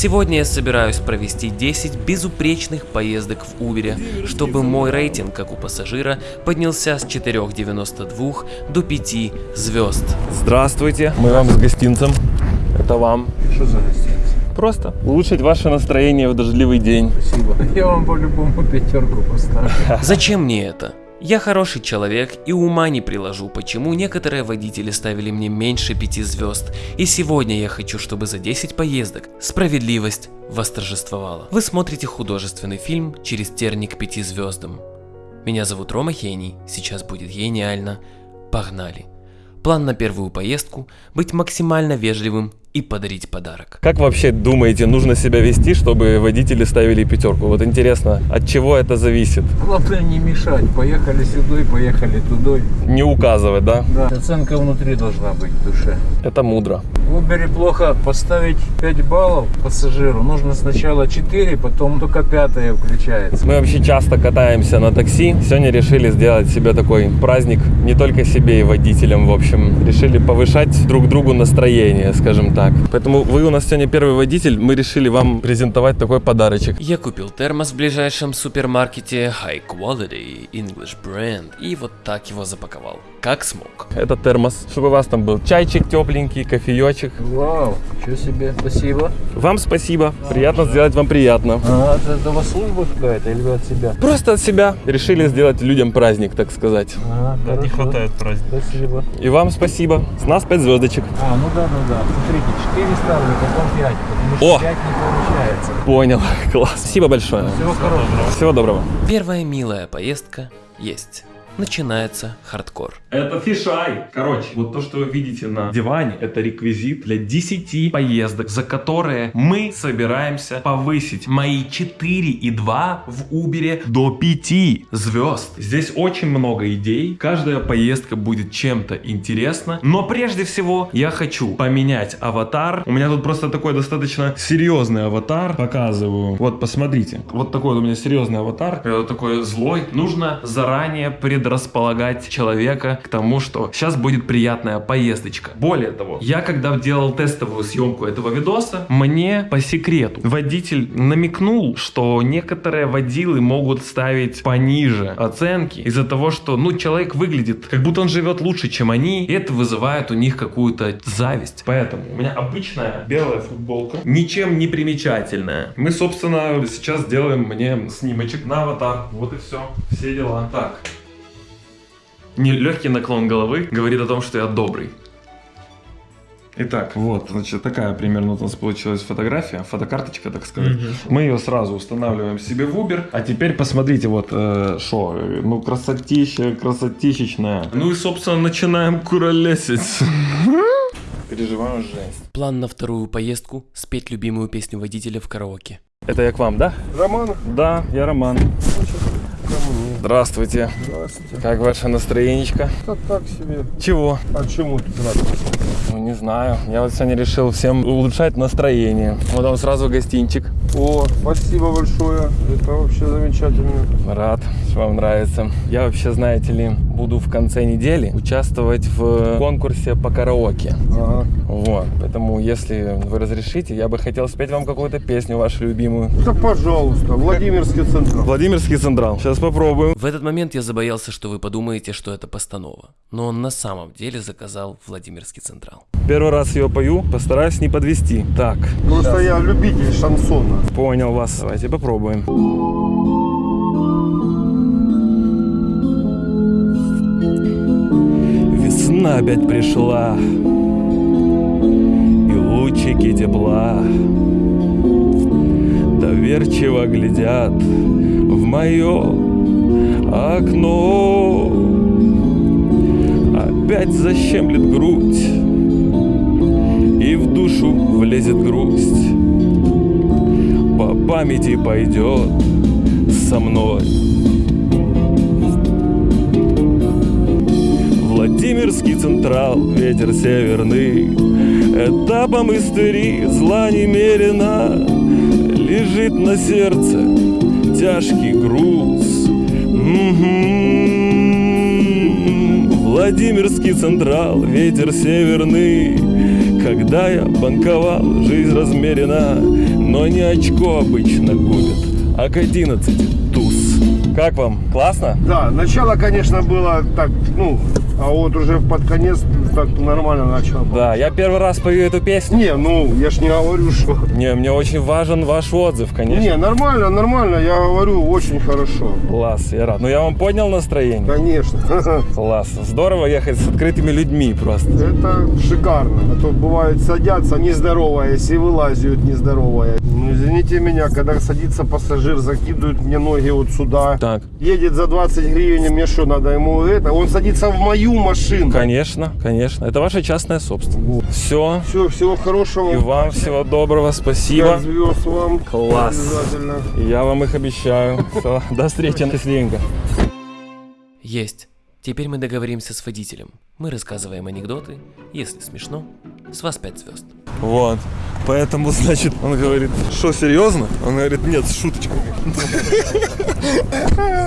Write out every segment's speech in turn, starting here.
Сегодня я собираюсь провести 10 безупречных поездок в Uber, чтобы мой рейтинг, как у пассажира, поднялся с 4,92 до 5 звезд. Здравствуйте, мы вам с гостинцем. Это вам. Что за гостиница? Просто улучшить ваше настроение в дождливый день. Спасибо. Я вам по-любому пятерку поставлю. Зачем мне это? Я хороший человек и ума не приложу, почему некоторые водители ставили мне меньше 5 звезд. И сегодня я хочу, чтобы за 10 поездок справедливость восторжествовала. Вы смотрите художественный фильм через терник к 5 звездам. Меня зовут Рома Хений, сейчас будет гениально. Погнали. План на первую поездку – быть максимально вежливым и подарить подарок. Как вообще думаете, нужно себя вести, чтобы водители ставили пятерку? Вот интересно, от чего это зависит? Главное не мешать. Поехали сюда, поехали туда. Не указывать, да? Да. Оценка внутри должна быть в душе. Это мудро. В Uber плохо поставить 5 баллов пассажиру. Нужно сначала 4, потом только пятое включается. Мы вообще часто катаемся на такси. Сегодня решили сделать себе такой праздник, не только себе и водителям, в общем. Решили повышать друг другу настроение, скажем так. Поэтому вы у нас сегодня первый водитель, мы решили вам презентовать такой подарочек. Я купил термос в ближайшем супермаркете High Quality English Brand и вот так его запаковал, как смог. Это термос, чтобы у вас там был чайчик тепленький, кофеечек. Вау, что себе. Спасибо. Вам спасибо, приятно сделать вам приятно. А, это, это у вас служба какая-то или вы от себя? Просто от себя решили сделать людям праздник, так сказать. А, Не хорошо. хватает праздника. Спасибо. И вам спасибо. С нас 5 звездочек. А, ну да, ну да. Смотрите, 4 ставлю, потом 5, потому что О! 5 не получается. Понял. Класс. Спасибо большое. Всего хорошего. Всего доброго. Первая милая поездка есть. Начинается хардкор. Это fisheye. Короче, вот то, что вы видите на диване, это реквизит для 10 поездок, за которые мы собираемся повысить мои 4,2 в Uber до 5 звезд. Здесь очень много идей. Каждая поездка будет чем-то интересна. Но прежде всего я хочу поменять аватар. У меня тут просто такой достаточно серьезный аватар. Показываю. Вот, посмотрите. Вот такой вот у меня серьезный аватар. Такой злой. Нужно заранее предрасполагать человека к тому, что сейчас будет приятная поездочка. Более того, я когда делал тестовую съемку этого видоса, мне по секрету водитель намекнул, что некоторые водилы могут ставить пониже оценки из-за того, что, ну, человек выглядит, как будто он живет лучше, чем они, и это вызывает у них какую-то зависть. Поэтому у меня обычная белая футболка, ничем не примечательная. Мы, собственно, сейчас сделаем мне снимочек на аватар. Вот и все. Все дела. Так. Не легкий наклон головы говорит о том, что я добрый. Итак, вот, значит, такая примерно у нас получилась фотография, фотокарточка, так сказать. Мы ее сразу устанавливаем себе в Uber. А теперь посмотрите, вот, что, ну, красотища, красотищечная. Ну и, собственно, начинаем куролесить. Переживаю жесть. План на вторую поездку – спеть любимую песню водителя в караоке. Это я к вам, да? Роман, Да, я Роман. Здравствуйте. здравствуйте. Как ваше настроенечко? Да так себе. Чего? А чему тут? Ну, не знаю. Я вот сегодня решил всем улучшать настроение. Вот вам сразу гостинчик. О, спасибо большое. Это вообще замечательно. Рад, что вам нравится. Я вообще, знаете ли, буду в конце недели участвовать в конкурсе по караоке. Ага. Вот. Поэтому, если вы разрешите, я бы хотел спеть вам какую-то песню вашу любимую. Да пожалуйста, Владимирский центр. Владимирский Централ. Сейчас попробуем. В этот момент я забоялся, что вы подумаете, что это постанова. Но он на самом деле заказал Владимирский Централ. Первый раз ее пою, постараюсь не подвести. Так, Просто я любитель шансона. понял вас. Давайте попробуем. Весна опять пришла И лучики тепла Доверчиво глядят в мое окно. Опять защемлет грудь И в душу влезет грусть. По памяти пойдет со мной. Владимирский централ, ветер северный. Этапом истории зла немерено. Лежит на сердце тяжкий груз Владимирский централ, ветер северный Когда я банковал, жизнь размерена, но не очко обычно губит, а к 11 туз. Как вам? Классно? Да, начало, конечно, было так, ну, а вот уже под конец так нормально начало. Да, я первый раз пою эту песню. Не, ну, я ж не говорю, что... Не, мне очень важен ваш отзыв, конечно. Не, нормально, нормально, я говорю, очень хорошо. Класс, я рад. Ну я вам поднял настроение? Конечно. Класс. Здорово ехать с открытыми людьми просто. Это шикарно. А то бывает садятся не здороваясь и вылазят не здоровая. Ну, извините меня, когда садится пассажир, закидывают мне ноги вот сюда. Так. Едет за 20 гривен, мне что, надо ему это? Он садится в мою машину. Конечно, конечно. Это ваша частная собственность. Все. Все, всего хорошего. И вам всего доброго. Спасибо. звезд вам. Класс. Обязательно. Я вам их обещаю. Всё, До встречи. Счастливенько. Есть. Теперь мы договоримся с водителем. Мы рассказываем анекдоты. Если смешно, с вас 5 звезд. Вот. Поэтому, значит, он говорит, что, серьезно? Он говорит, нет, с шуточками.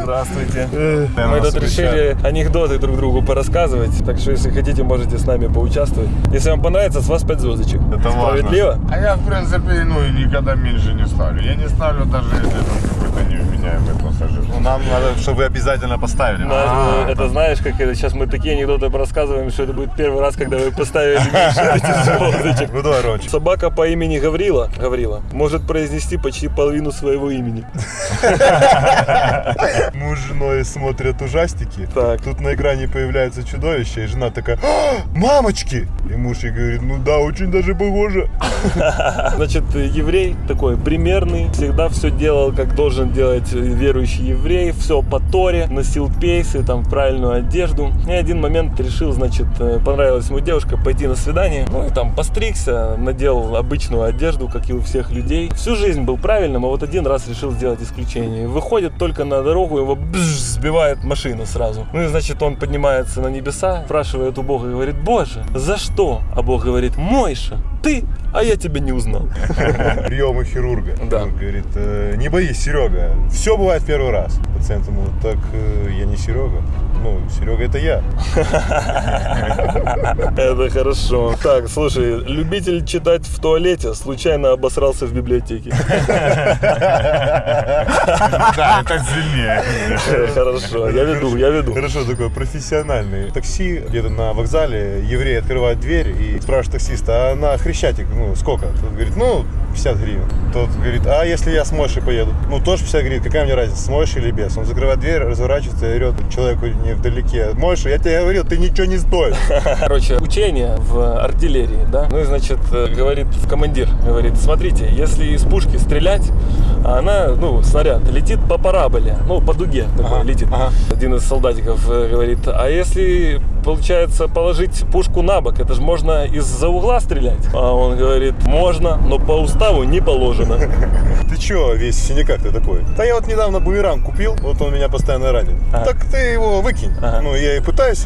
Здравствуйте. Мы тут решили анекдоты друг другу порассказывать. Так что, если хотите, можете с нами поучаствовать. Если вам понравится, с вас 5 звездочек. Это важно. Справедливо? А я, в принципе, ну и никогда меньше не ставлю. Я не ставлю даже если там какой-то невменяемый пассажир. Ну, нам надо, чтобы вы обязательно поставили. Да, А, ну, это знаешь, как это сейчас мы такие анекдоты рассказываем, что это будет первый раз, когда вы поставили меньше этих звездочек. Ну давай, Рончик. Собака по имени Гаврила, Гаврила может произнести почти половину своего имени. Муж с женой смотрят ужастики. Так. Тут на экране появляется чудовище, и жена такая, «А, мамочки! И муж ей говорит, ну да, очень даже похоже. Значит, еврей такой примерный, всегда все делал, как должен делать верующий еврей, все по Торе, носил пейсы, там, правильную одежду. И один момент решил, значит, э, понравилась ему девушка, пойти на свидание. Ну и там постригся, надел обычную одежду, как и у всех людей. Всю жизнь был правильным, а вот один раз решил сделать исключение. Выходит только на дорогу, его бзж, сбивает машина сразу. Ну и значит, он поднимается на небеса, спрашивает у Бога говорит, Боже, за что? А Бог говорит, Мойша, ты, а я тебя не узнал. Прием у хирурга. Да. Хирург говорит, «Э, не боись, Серега, все бывает в первый раз. Пациент ему, так э, я не Серега. Ну, Серега это я. Это хорошо. Так, слушай, любитель читать в туалете случайно обосрался в библиотеке. Да, это сильнее. Хорошо, я веду, я веду. Хорошо, такой профессиональный. Такси где-то на вокзале, еврей открывает дверь и спрашивает таксиста, а на Хрещатик, ну, сколько? Тот говорит, ну, 50 гривен. Тот говорит, а если я с Мойшей поеду? Ну, тоже 50 гривен, какая мне разница, с Мойшей или без? Он закрывает дверь, разворачивается и орет человеку не вдалеке, Мойша, я тебе говорил, ты ничего не стоишь. Короче, учение в артиллерии, да? Ну и, значит, э, говорит командир, говорит, смотрите, если из пушки стрелять, а она, ну, снаряд летит по параболе, ну, по дуге такой Ага, летит. ага. Один из солдатиков э, говорит, а если, получается, положить пушку на бок, это же можно из-за угла стрелять? А он говорит, можно, но по уставу не положено. Ты чё весь в синяках ты такой? Да я вот недавно бумеранг купил, вот он меня постоянно ранит. Так ты его выкинь. Ну, я и пытаюсь.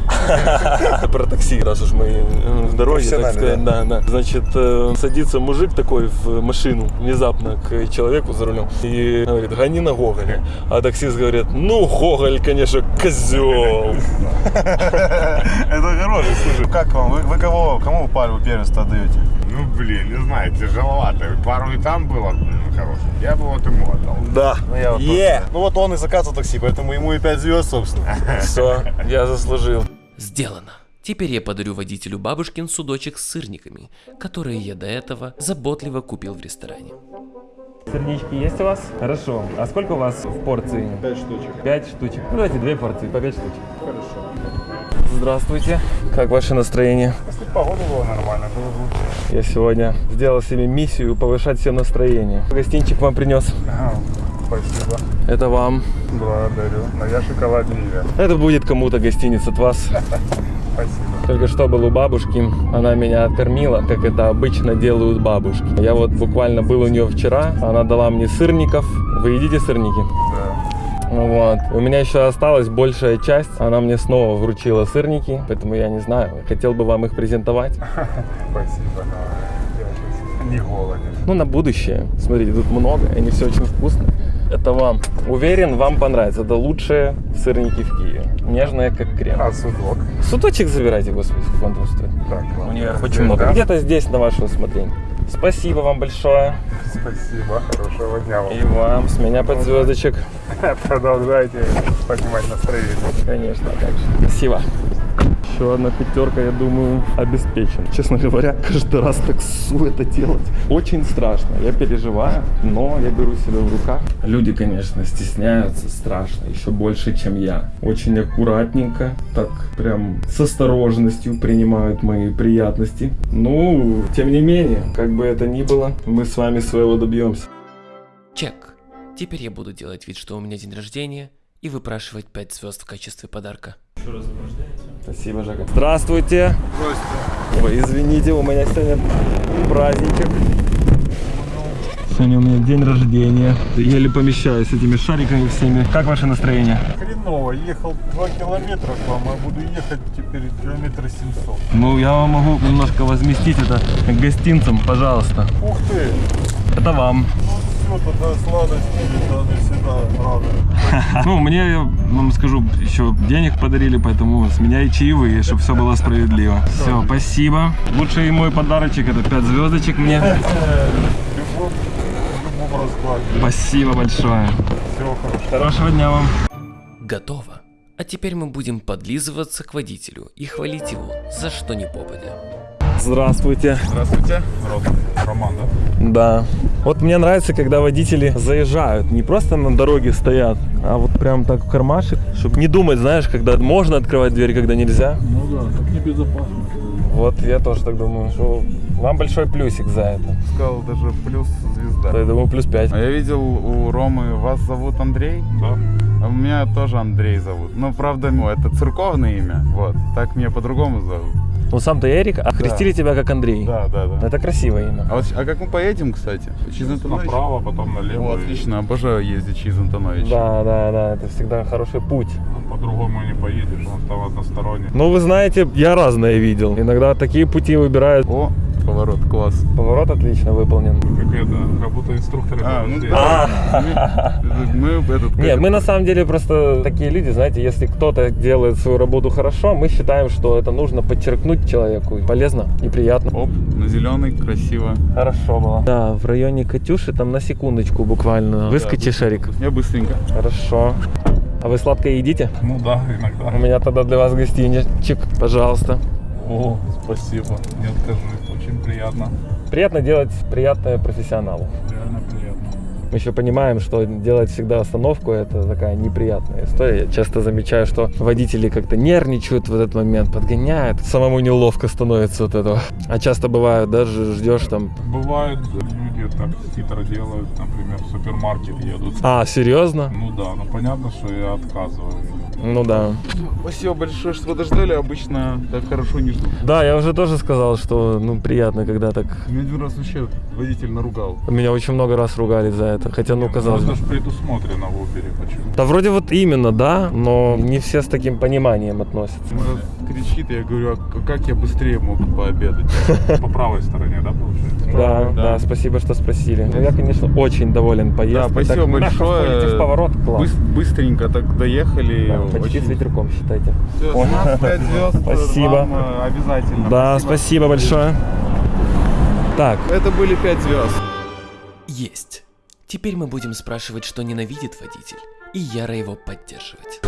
Про такси, раз уж мы э, в дороге, так сказать, да, да. Значит, э, садится мужик такой в машину внезапно к человеку за рулем и говорит, гони на Гоголя. А таксист говорит, ну, Гоголь, конечно, козел. Это хороший, слушай. Как вам? Вы, вы кого, кому пальму первенство отдаете? Ну, блин, не знаю, тяжеловато. Пару и там было ну, хороших. Я бы вот ему отдал. Да. Ну, я вот Е. тоже. Ну, вот он и заказывал такси, поэтому ему и 5 звезд, собственно. Все, я заслужил. Сделано. Теперь я подарю водителю бабушкин судочек с сырниками, которые я до этого заботливо купил в ресторане. Сырнички есть у вас? Хорошо. А сколько у вас в порции? Пять штучек. Пять штучек. Ну, давайте две порции, по пять штучек. Хорошо. Здравствуйте. Как ваше настроение? Если погода была нормально, было бы лучше. Я сегодня сделал себе миссию повышать всем настроение. Гостинчик вам принес. Ага, спасибо. Это вам. Благодарю. Но я шоколад не ем. Это будет кому-то гостиница от вас. Спасибо. Только что был у бабушки, она меня откормила, как это обычно делают бабушки. Я вот буквально был у нее вчера, она дала мне сырников. Вы едите сырники? Да. Вот. У меня еще осталась большая часть, она мне снова вручила сырники, поэтому я не знаю, хотел бы вам их презентовать. Спасибо. но сейчас не голоден. Ну, на будущее. Смотрите, тут много, они все очень вкусные. Это вам. Уверен, вам понравится. Это лучшие сырники в Киеве. Нежная, как крем. А судок? Судочек забирайте, господи, сколько он там стоит. Так, У ладно. очень много. да? Где-то здесь, на ваше усмотрение. Спасибо вам большое. Спасибо, хорошего дня вам. И вам. С меня под звездочек. Продолжайте поднимать настроение. Конечно, так же. Спасибо. Еще одна пятерка, я думаю, обеспечена. Честно говоря, каждый раз так ссу это делать. Очень страшно. Я переживаю, но я беру себя в руках. Люди, конечно, стесняются страшно, еще больше, чем я. Очень аккуратненько, так прям с осторожностью принимают мои приятности. Ну, тем не менее, как бы это ни было, мы с вами своего добьемся. Чек. Теперь я буду делать вид, что у меня день рождения, и выпрашивать 5 звезд в качестве подарка. Спасибо, Жака. Здравствуйте. Здравствуйте. Ой, извините, у меня сегодня праздничек. Сегодня у меня день рождения. Еле помещаюсь с этими шариками всеми. Как ваше настроение? Хреново, ехал 2 километра к вам, а буду ехать теперь километра 700. Ну, я вам могу немножко возместить это гостинцем, пожалуйста. Ух ты! Это вам. Ну все, тогда сладости, это не всегда рада. Ну, мне, вам скажу, еще денег подарили, поэтому с меня и чаевые, чтобы все было справедливо. Все, спасибо. Лучший мой подарочек это 5 звездочек мне. Раскладе. Спасибо большое. Всего хорошего. Хорошего дня вам. Готово. А теперь мы будем подлизываться к водителю и хвалить его за что ни попадя. Здравствуйте. Здравствуйте. Роман, да? Да. Вот мне нравится, когда водители заезжают, не просто на дороге стоят, а вот прям так в кармашек, чтобы не думать, знаешь, когда можно открывать дверь, когда нельзя. Ну да, так небезопасно. Вот я тоже так думаю, что вам большой плюсик за это. Сказал даже плюс звезда. Я думаю, плюс 5. А я видел у Ромы, вас зовут Андрей? Да. А меня тоже Андрей зовут. Ну, правда, ну, это церковное имя. Вот. Так меня по-другому зовут. Ну сам-то Эрик, а крестили тебя как Андрей. Да, да, да. Это красивое имя. А, вот, а как мы поедем, кстати? Через Антонович? Направо, потом налево. О, отлично, обожаю ездить через Антонович. Да, да, да, это всегда хороший путь. и По-другому не поедешь, он там односторонний. Ну, вы знаете, я разное видел. Иногда такие пути выбирают. О, поворот, класс. Поворот отлично выполнен. Как это, как будто инструкторы А, ну да. Мы, мы этот... Нет, мы на самом деле просто такие люди, знаете, если кто-то делает свою работу хорошо, мы считаем, что это нужно подчеркнуть человеку. Полезно и приятно. Оп, на зеленый, красиво. Хорошо было. Да, в районе Катюши там на секундочку буквально. Выскочи, шарик. Я быстренько. Хорошо. А вы сладкое едите? Ну да, иногда. У меня тогда для вас гостиничек, пожалуйста. О, спасибо, не откажусь, приятно. Приятно делать приятное профессионалу. Реально приятно. Мы еще понимаем, что делать всегда остановку это такая неприятная история. Я часто замечаю, что водители как-то нервничают в этот момент, подгоняют. Самому неловко становится от этого. А часто бывает, даже ждешь там. Бывают люди так хитро делают, например, в супермаркет едут. А, серьезно? Ну да, ну понятно, что я отказываю. Ну да. Спасибо большое, что подождали. Обычно так хорошо не ждут. Да, я уже тоже сказал, что ну приятно, когда так. Меня один раз вообще водитель наругал. Меня очень много раз ругали за это. Хотя, ну, казалось бы. Это же предусмотрено в Uber, почему? Да вроде вот именно, да, но не все с таким пониманием относятся. Раз кричит, я говорю, а как я быстрее мог пообедать? По правой стороне, да, получается? Да, да, Да. спасибо, что спросили. Ну, я, конечно, очень доволен Да, поездкой. спасибо так мягко большое. поворот, класс. Быстренько так доехали. Да, почти с ветерком, считайте. Всё, Ой. с нас пять звезд. Спасибо. Э, обязательно. Да, спасибо большое. Так, Это были пять звезд. Есть. Теперь мы будем спрашивать, что ненавидит водитель, и яро его поддерживать.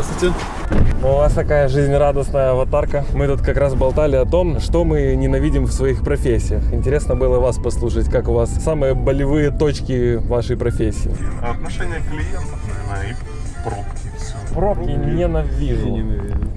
ну, у вас такая жизнерадостная аватарка. Мы тут как раз болтали о том, что мы ненавидим в своих профессиях. Интересно было вас послушать, как у вас самые болевые точки вашей профессии. Отношение клиентов, наверное, и пробки. Пробки ненавижу.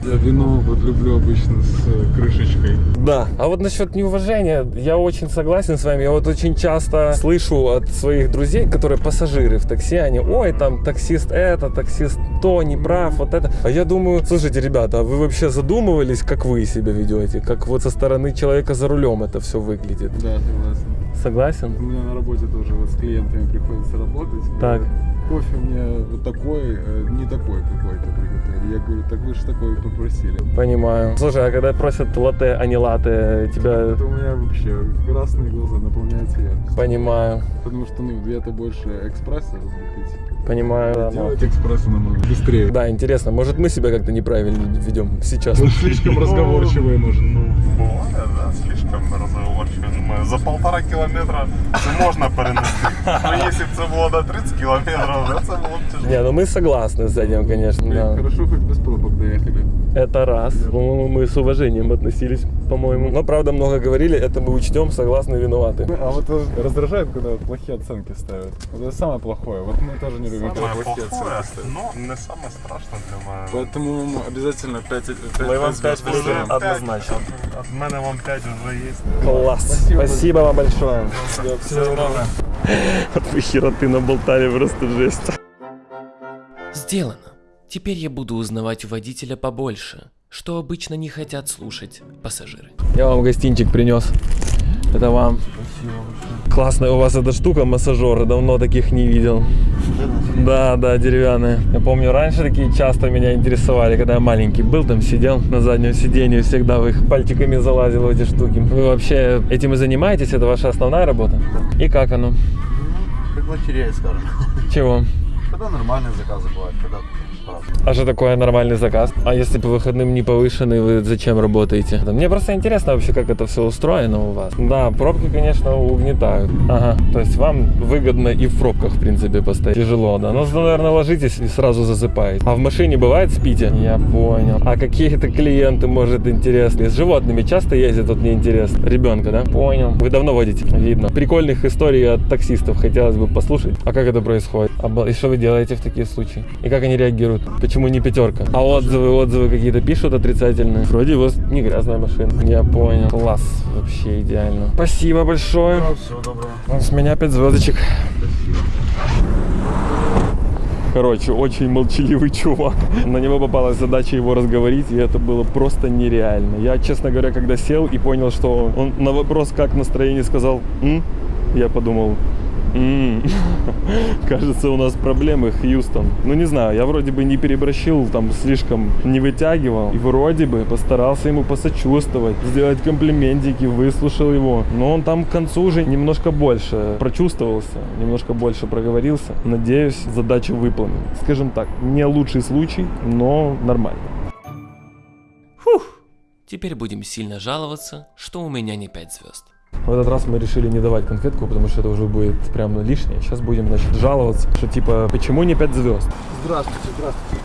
Я вино вот люблю обычно с э, крышечкой. Да. А вот насчет неуважения, я очень согласен с вами. Я вот очень часто слышу от своих друзей, которые пассажиры в такси, они, ой, там таксист это, таксист то, не прав, вот это. А я думаю, слушайте, ребята, а вы вообще задумывались, как вы себя ведете? Как вот со стороны человека за рулем это все выглядит? Да, согласен. Согласен? У меня на работе тоже вот с клиентами приходится работать. Так. Кофе мне вот такой, э, не такой какой-то приготовили. Я говорю, так вы же такой попросили. Понимаю. Слушай, а когда просят латте, а не латте, тебя... Это у меня вообще красные глаза наполняются яркостью. Понимаю, Потому что, ну, я-то больше экспресса пить. понимаю. да, Делать экспрессо намного быстрее. Да, интересно, может мы себя как-то неправильно ведем сейчас? Он слишком разговорчивый, может. Ну, бывает, да, слишком разговорчиво. Думаю, за полтора кілометра це можна перенести. Ну, якщо б це було до 30 кілометрів, то це було б тяжело. Не, ну мы согласны с этим, конечно, Блин, да. Хорошо, хоть без пробок доехали. Это раз. По-моему, мы с уважением относились, по-моему. Но, правда, много говорили, это мы учтем, согласны, виноваты. А вот раздражает, когда вот плохие оценки ставят. Вот это самое плохое. Вот мы тоже не любим, когда Саме плохие плохое, оценки ставят. ну, не саме страшне для мене. Поэтому обязательно 5, 5, Мы вам пять звезд вызовем. поставим. Однозначно. От, от мене вам 5 вже є. Класс. Спасибо, вам большое. Всего доброго. От вы хероты наболтали просто жесть. Сделано. Теперь я буду узнавать у водителя побольше, что обычно не хотят слушать пассажиры. Я вам гостинчик принес. Это вам. Классная у вас эта штука, массажер. Давно таких не видел. Да, да, деревянные. Я помню, раньше такие часто меня интересовали, когда я маленький был, там сидел на заднем сиденье, всегда в их пальчиками залазил в эти штуки. Вы вообще этим и занимаетесь? Это ваша основная работа? И как оно? Как лотерея, скажем. Чего? Когда нормальные заказы бывают, когда. А что такое нормальный заказ? А если по выходным не повышенный, вы зачем работаете? Мне просто интересно вообще, как это все устроено у вас. Да, пробки, конечно, угнетают. Ага, то есть вам выгодно и в пробках, в принципе, постоять. Тяжело, да. Ну, наверное, ложитесь и сразу засыпаете. А в машине бывает спите? Я понял. А какие-то клиенты, может, интересные? С животными часто ездят, вот мне интересно. Ребенка, да? Понял. Вы давно водите? Видно. Прикольных историй от таксистов хотелось бы послушать. А как это происходит? Оба- И что вы делаете в такие случаи? И как они реагируют? Почему не пятерка? А отзывы, отзывы какие-то пишут отрицательные? Вроде у вас не грязная машина. Я понял. Класс. Вообще идеально. Спасибо большое. Всего доброго. С меня 5 звездочек. Короче, очень молчаливый чувак. На него попалась задача его разговорить, и это было просто нереально. Я, честно говоря, когда сел и понял, что он на вопрос, как настроение, сказал «М?», я подумал «М, Кажется, у нас проблемы, Хьюстон. Ну, не знаю, я вроде бы не переборщил, там, слишком не вытягивал. И вроде бы постарался ему посочувствовать, сделать комплиментики, выслушал его. Но он там к концу уже немножко больше прочувствовался, немножко больше проговорился. Надеюсь, задача выполнена. Скажем так, не лучший случай, но нормально. Фух. Теперь будем сильно жаловаться, что у меня не 5 звезд. В этот раз мы решили не давать конфетку, потому что это уже будет прям лишнее. Сейчас будем, значит, жаловаться, что типа, почему не 5 звезд? Здравствуйте, здравствуйте.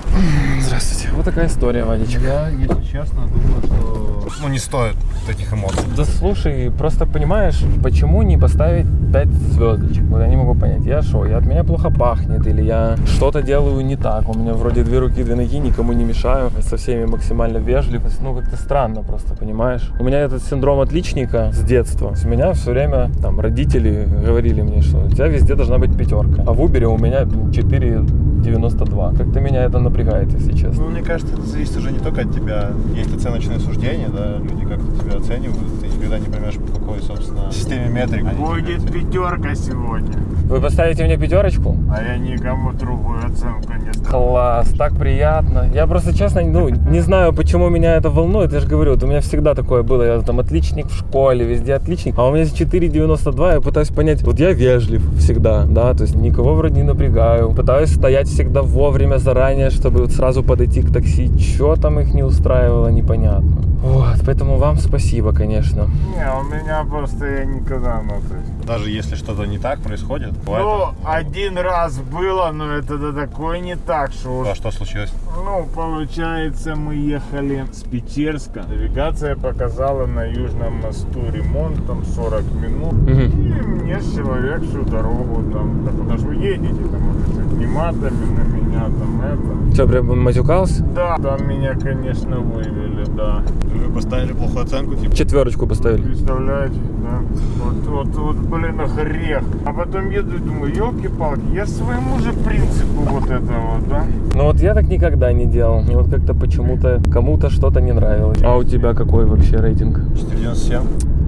Здравствуйте. Вот такая история, Вадичек. Я, если честно, думаю, что... Ну, не стоит таких эмоций. Да слушай, просто понимаешь, почему не поставить 5 звездочек? Вот я не могу понять, я что, я от меня плохо пахнет, или я что-то делаю не так, у меня вроде две руки, две ноги, никому не мешаю, со всеми максимально вежлив, ну как-то странно просто, понимаешь? У меня этот синдром отличника с детства, с меня все время там родители говорили мне, что у тебя везде должна быть пятерка, а в Uber у меня 4,92, как-то меня это напрягает, если честно. Ну, мне кажется, это зависит уже не только от тебя. Есть оценочные суждения, да, люди как-то тебя оценивают, ты никогда не поймешь, по какой, собственно, системе метрик. тебя Будет пятерка сегодня, Вы поставите мне пятерочку? а я никому другую оценку не ставлю. Класс, так приятно. Я просто честно, ну, не знаю, почему меня это волнует. Я же говорю, вот у меня всегда такое было. Я там отличник в школе, везде отличник. А у меня 4,92. Я пытаюсь понять, вот я вежлив всегда, да, то есть никого вроде не напрягаю. Пытаюсь стоять всегда вовремя заранее, чтобы вот сразу подойти к такси. Что там их не устраивало, непонятно. Вот, поэтому вам спасибо, конечно. Не, у меня просто я никогда, ну, то есть... Даже если что-то не так происходит, бывает. Ну, один раз было, но это да такое не так, что уж... А что случилось? Ну, получается, мы ехали с Печерска. Навигация показала на Южном мосту ремонт, там 40 минут. Мгм. И мне человек всю дорогу там, да куда же вы едете, там, этими матами на меня, там, это. Что, прям матюкался? Да, там меня, конечно, вывели, да. Вы поставили плохую оценку, типа. Четверочку поставили. Представляете, да? Вот, вот, вот, блин, грех. А потом еду и думаю, елки-палки, я своему же принципу вот это вот, да? Ну вот я так никогда не делал. Мне вот как-то почему-то кому-то что-то не нравилось. А у тебя какой вообще рейтинг? 497.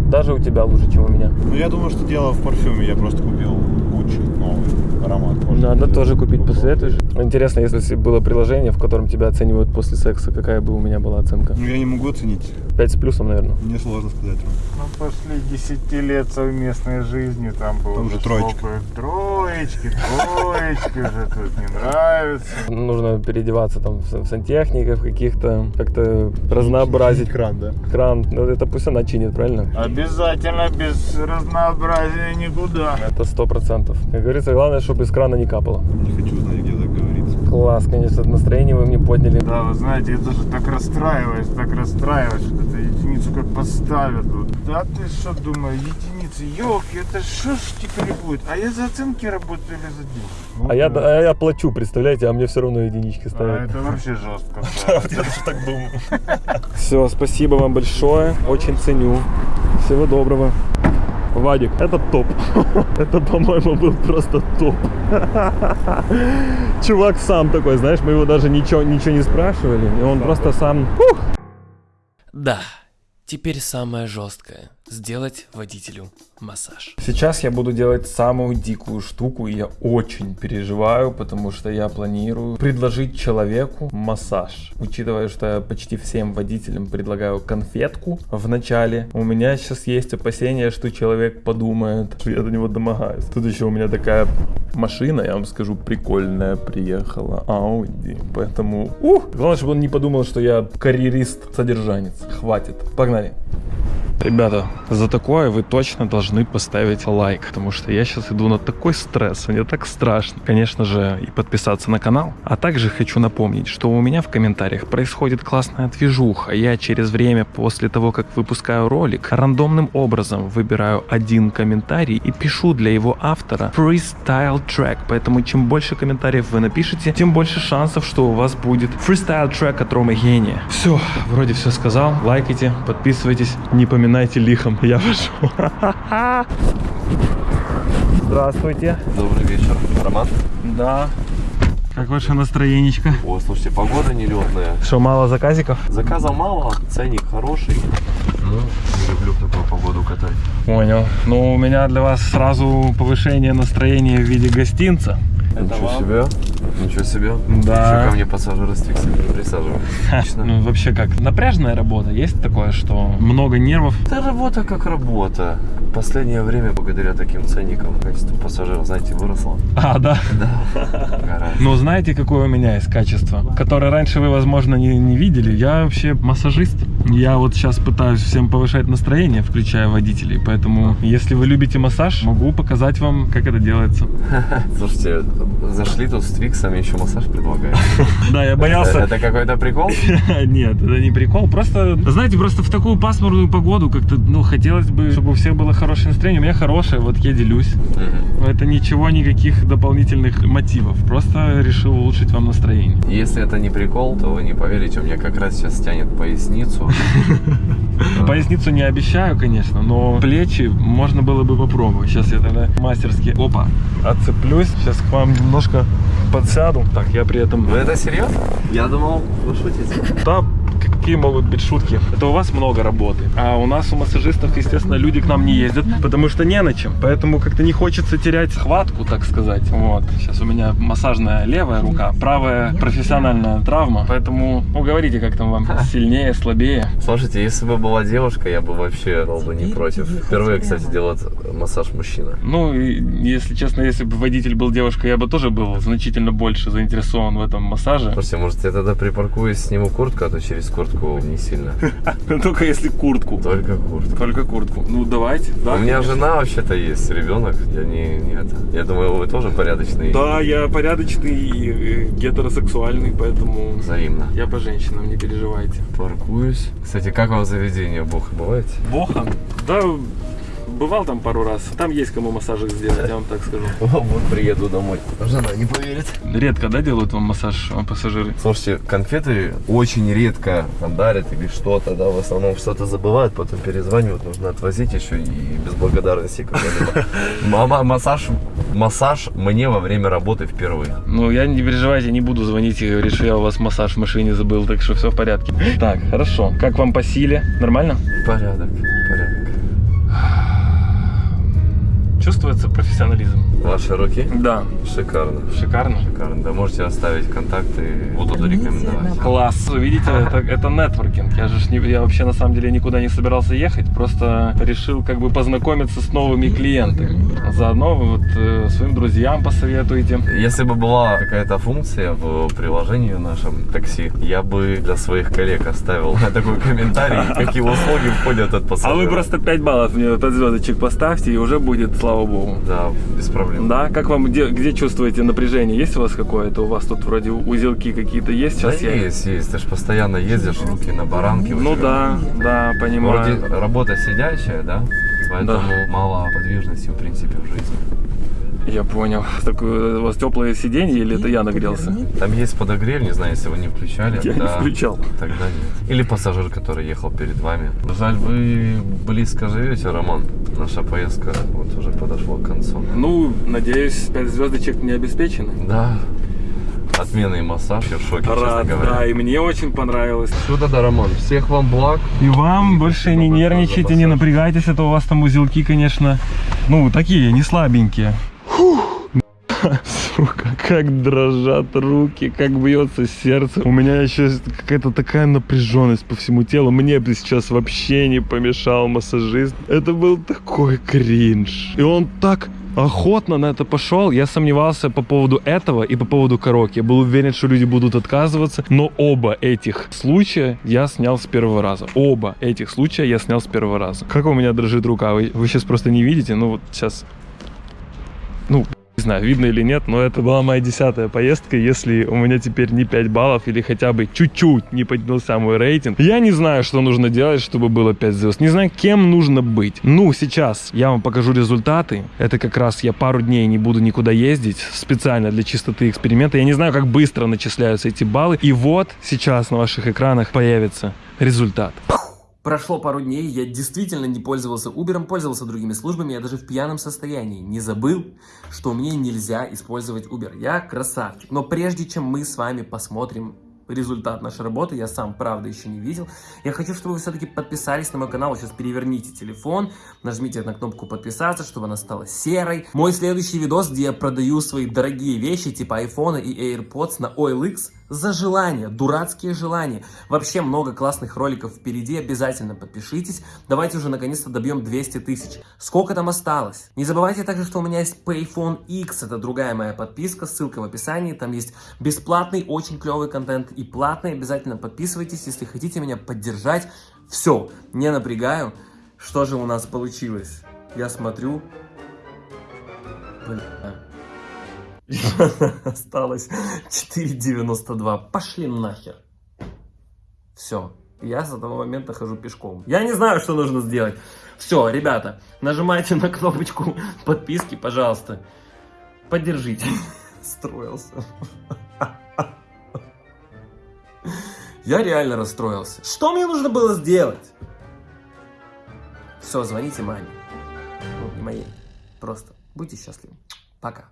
Даже у тебя лучше, чем у меня. Ну, я думаю, что дело в парфюме. Я просто купил Гуччи новый аромат. Может, Надо тоже купить, попробовать. посоветуешь? Интересно, если бы было приложение, в котором тебя оценивают после секса, какая бы у меня была оценка? Ну, я не могу оценить. 5 с плюсом, наверное. Мне сложно сказать. Ну, после 10 лет совместной жизни там было Там же троечка. Троечки, троечки уже тут не нравится. Нужно переодеваться там в сан- в сантехников каких-то, как-то разнообразить Кран, да? кран. Ну, это пусть она чинит, правильно? Обязательно без разнообразия никуда. Это сто процентов. Как говорится, главное, чтобы из крана не капало. Не хочу знать, где. Класс, конечно, настроение вы мне подняли. Да, вы знаете, я тоже так расстраиваюсь, так расстраиваюсь, что эту единицу как поставят тут. Да ты что думаю, единицы, елки, это что ж теперь будет? А я за оценки работаю или за деньги? А я, а я плачу, представляете, а мне все равно единички А ставят. это вообще жестко. Я тоже так думаю. Все, спасибо вам большое, очень ценю. Всего доброго. Вадик, это топ. Это, по-моему, был просто топ. Чувак сам такой, знаешь, мы его даже ничего, ничего не спрашивали, и он просто сам... Ух! Да, теперь самое жесткое. Сделать водителю массаж. Сейчас я буду делать самую дикую штуку, и я очень переживаю, потому что я планирую предложить человеку массаж. Учитывая, что я почти всем водителям предлагаю конфетку в начале, у меня сейчас есть опасение, что человек подумает, что я до него домогаюсь. Тут еще у меня такая машина, я вам скажу, прикольная приехала, Audi, поэтому... Ух! Главное, чтобы он не подумал, что я карьерист-содержанец. Хватит. Погнали. Ребята, за такое вы точно должны поставить лайк, потому что я сейчас иду на такой стресс, мне так страшно. Конечно же, и подписаться на канал. А также хочу напомнить, что у меня в комментариях происходит классная движуха. Я через время после того, как выпускаю ролик, рандомным образом выбираю один комментарий и пишу для его автора freestyle трек. Поэтому чем больше комментариев вы напишете, тем больше шансов, что у вас будет freestyle трек от Ромы Гения. Все, вроде все сказал. Лайкайте, подписывайтесь, не поминайте лихом. Я пошел. Здравствуйте. Добрый вечер. Роман? Да. Как ваше настроенечко? О, слушайте, погода нелетная. Что, мало заказиков? Заказа мало, ценник хороший. Ну, не люблю такую погоду катать. Понял. Ну, у меня для вас сразу повышение настроения в виде гостинца. Ничего себе. Ничего себе. Да. Еще ко мне пассажиры с фиксами присаживаются. Ну, вообще как, напряжная работа? Есть такое, что много нервов? Это работа как работа. Последнее время, благодаря таким ценникам, качество пассажиров, знаете, выросло. А, да? Да. Ну, знаете, какое у меня есть качество, которое раньше вы, возможно, не, не видели? Я вообще массажист. Я вот сейчас пытаюсь всем повышать настроение, включая водителей. Поэтому, если вы любите массаж, могу показать вам, как это делается. Слушайте, зашли тут с твиксами, еще массаж предлагают. Да, я боялся. Это какой-то прикол? Нет, это не прикол. Просто, знаете, просто в такую пасмурную погоду как-то, ну, хотелось бы, чтобы у всех было хорошее настроение. У меня хорошее, вот я делюсь. Это ничего, никаких дополнительных мотивов. Просто решил улучшить вам настроение. Если это не прикол, то вы не поверите, у меня как раз сейчас тянет поясницу. Поясницу не обещаю, конечно, но плечи можно было бы попробовать. Сейчас я тогда мастерски, опа, отцеплюсь. Сейчас к вам немножко подсяду. Так, я при этом... Вы это серьезно? Я думал, вы шутите. Да, какие могут быть шутки? Это у вас много работы. А у нас, у массажистов, естественно, люди к нам не ездят, потому что не на чем. Поэтому как-то не хочется терять хватку, так сказать. Вот. Сейчас у меня массажная левая рука, правая профессиональная травма. Поэтому, ну, говорите, как там вам сильнее, слабее. Слушайте, если бы была девушка, я бы вообще был бы не против. Впервые, кстати, делает массаж мужчина. Ну, и, если честно, если бы водитель был девушкой, я бы тоже был значительно больше заинтересован в этом массаже. Слушайте, может я тогда припаркуюсь, сниму куртку, а то через куртку не сильно. Только если куртку. Только куртку. Только куртку. Ну, давайте. Да, У меня жена вообще-то есть, ребенок. Я не, не это. Я думаю, вы тоже порядочный. Да, я порядочный и гетеросексуальный, поэтому Взаимно. я по женщинам, не переживайте. Паркуюсь. Кстати, как вам заведение Бог бываете? Боха? Да, бывал там пару раз. Там есть кому массажик сделать, я вам так скажу. Вот приеду домой. Жена не поверит. Редко, да, делают вам массаж а, пассажиры? Слушайте, конфеты очень редко там дарят или что-то, да, в основном что-то забывают, потом перезванивают, нужно отвозить еще и без благодарности. Мама, массаж, массаж мне во время работы впервые. Ну, я не переживайте, не буду звонить и говорить, что я у вас массаж в машине забыл, так что все в порядке. Так, хорошо. Как вам по силе? Нормально? Порядок. Чувствуется профессионализм? Ваши руки? Да. Шикарно. Шикарно? Шикарно. Да, можете оставить контакты, буду рекомендовать. Класс. Видите, это, это нетворкинг. Я же не, я вообще на самом деле никуда не собирался ехать, просто решил как бы познакомиться с новыми клиентами. Заодно вы вот э, своим друзьям посоветуете. Если бы была какая-то функция в приложении в нашем такси, я бы для своих коллег оставил такой комментарий, какие услуги входят от А пассажира. вы просто 5 баллов мне 5 звездочек поставьте, и уже будет, слава богу. Да, без проблем. Да, как вам, где, где чувствуете напряжение? Есть у вас какое-то? У вас тут вроде узелки какие-то есть? Да Сейчас я... есть, есть. Ты же постоянно ездишь, руки на баранке. Ну да, да, понимаю. Вроде работа сидячая, да? Поэтому мало подвижности, в принципе, в жизни. Я понял. Так э, у вас теплые сиденья или это я нагрелся? Там есть подогрев, не знаю, если вы не включали. Я не да, включал. Тогда нет. Или пассажир, который ехал перед вами. Жаль, вы близко живете, Роман. Наша поездка вот уже подошла к концу. Ну, надеюсь, 5 звездочек не обеспечены. Да. Отменный массаж, я в шоке, честно Рад, говоря. да, и мне очень понравилось. Что тогда, Роман? Всех вам благ. И вам больше не нервничайте, не напрягайтесь, это у вас там узелки, конечно, ну, такие, не слабенькие. Сука, как дрожат руки, как бьется сердце. У меня еще какая-то такая напряженность по всему телу. Мне бы сейчас вообще не помешал массажист. Это был такой кринж. И он так охотно на это пошел. Я сомневался по поводу этого и по поводу караоке. Я был уверен, что люди будут отказываться. Но оба этих случая я снял с первого раза. Оба этих случая я снял с первого раза. Как у меня дрожит рука? Вы, вы сейчас просто не видите. Ну вот сейчас... Ну, не знаю, видно или нет, но это была моя десятая поездка. Если у меня теперь не 5 баллов или хотя бы чуть-чуть не поднялся мой рейтинг, я не знаю, что нужно делать, чтобы было 5 звезд. Не знаю, кем нужно быть. Ну, сейчас я вам покажу результаты. Это как раз я пару дней не буду никуда ездить специально для чистоты эксперимента. Я не знаю, как быстро начисляются эти баллы. И вот сейчас на ваших экранах появится результат. Прошло пару дней, я действительно не пользовался Uber, пользовался другими службами, я даже в пьяном состоянии не забыл, что мне нельзя использовать Uber. Я красавчик. Но прежде чем мы с вами посмотрим результат нашей работы, я сам, правда, еще не видел, я хочу, чтобы вы все-таки подписались на мой канал. Сейчас переверните телефон, нажмите на кнопку подписаться, чтобы она стала серой. Мой следующий видос, где я продаю свои дорогие вещи, типа iPhone и AirPods на OLX, за желание, дурацкие желания. Вообще много классных роликов впереди, обязательно подпишитесь. Давайте уже наконец-то добьем 200 тысяч. Сколько там осталось? Не забывайте также, что у меня есть Payphone X, это другая моя подписка, ссылка в описании. Там есть бесплатный, очень клевый контент и платный. Обязательно подписывайтесь, если хотите меня поддержать. Все, не напрягаю. Что же у нас получилось? Я смотрю. Бля. Осталось 4,92. Пошли нахер. Все. Я с этого момента хожу пешком. Я не знаю, что нужно сделать. Все, ребята, нажимайте на кнопочку подписки, пожалуйста. Поддержите. Строился. Я реально расстроился. Что мне нужно было сделать? Все, звоните маме. Ну, не моей. Просто будьте счастливы. Пока.